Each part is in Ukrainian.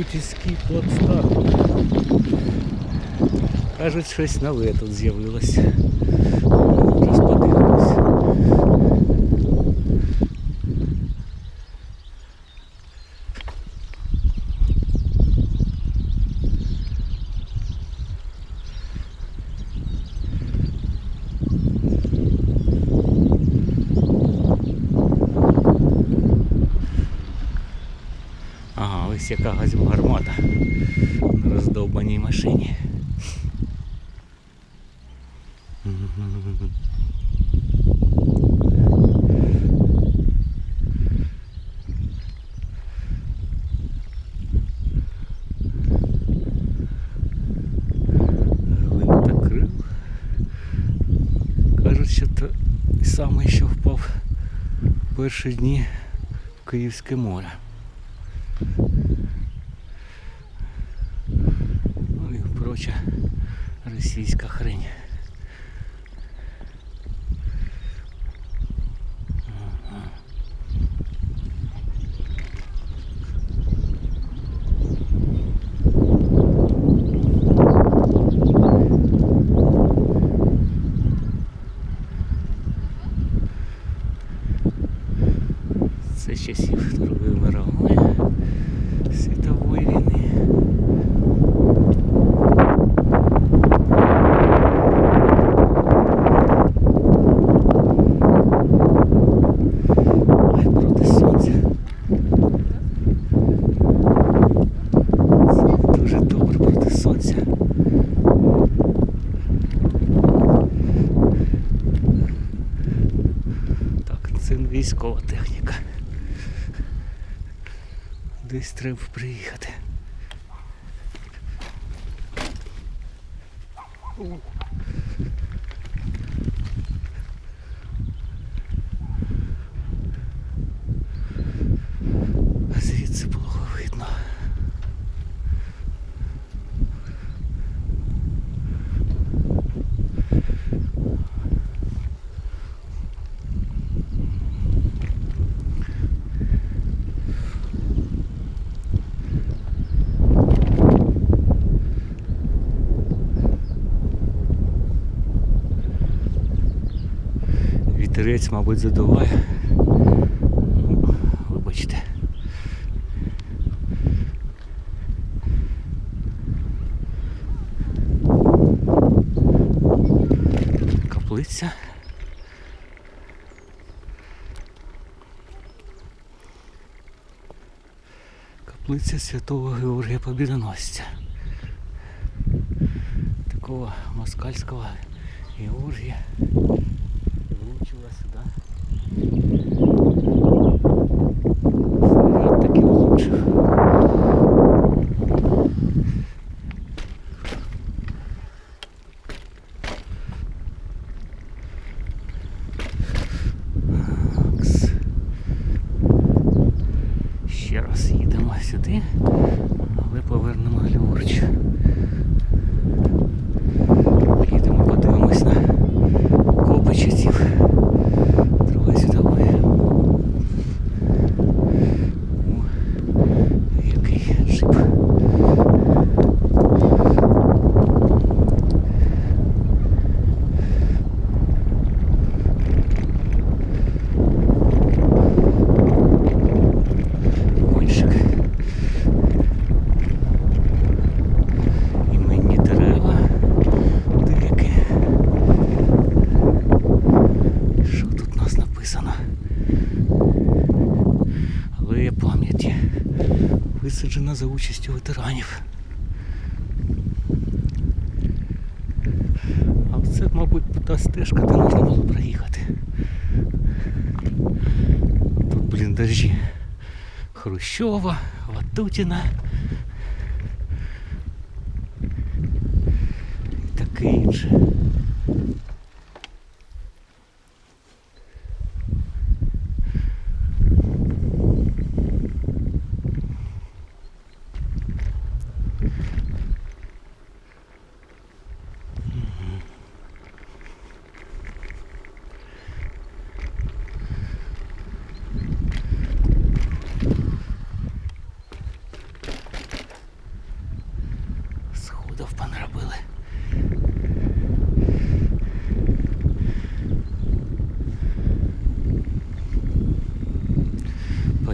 Крутівський плацдарм. Кажуть, щось нове тут з'явилось. Ось яка гармата на роздовбаній машині. Саме, що впав перші дні в Київське море. І російська хрень. Військова техніка. Десь треба приїхати. А Звідси було видно. Вітерець, мабуть, задуває. Ну, Вибачте. Каплиця. Каплиця святого Георгія Побідоносця. Такого москальського Георгія. Сюди, але повернемо ліворуч. Алея пам'яті. Висаджена за участю ветеранів. А це, мабуть, та стежка, де можна було проїхати. Тут блін, бліндажі Хрущова, Ватутіна. І таке інше.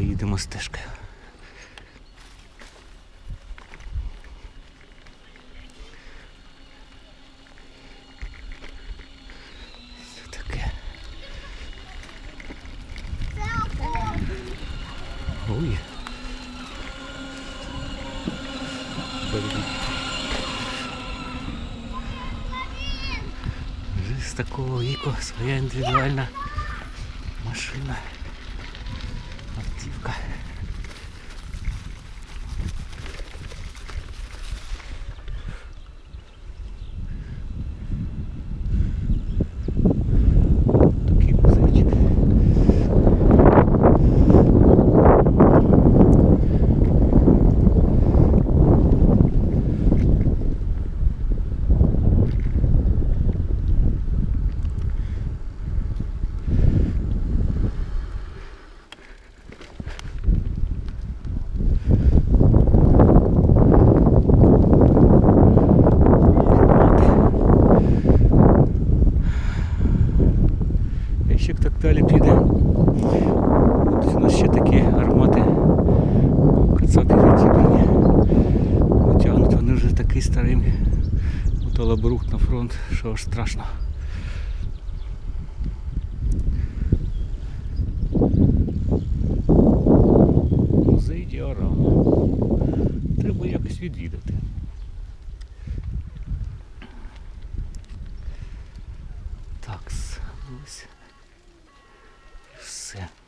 їдемо стежкою. Що таке? Ой. Блін. Вже з такого віку своя індивідуальна машина. Автівка. Так далі піде, будуть у нас ще такі армати кацапів відібрані. Потягнуть вони вже такий старий металобрух на фронт, що аж страшно. Музей діорама. Треба якось відвідати. Так, ось. І все.